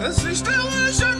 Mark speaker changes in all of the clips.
Speaker 1: As estrelas já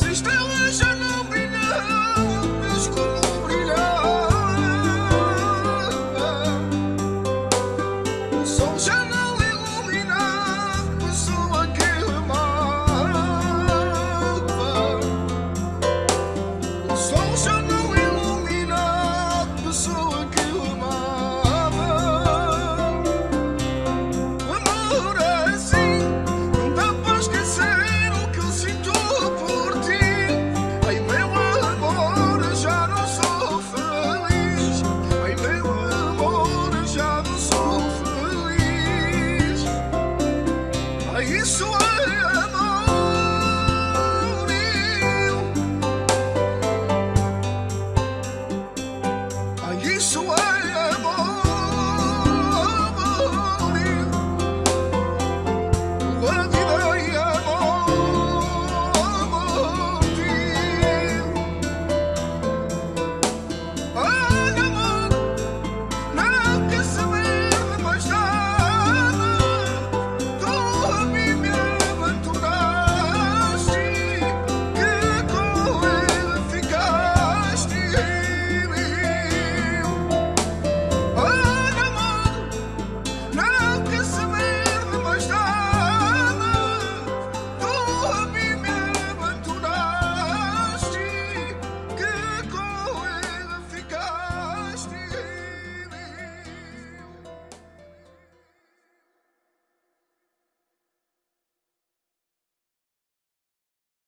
Speaker 1: As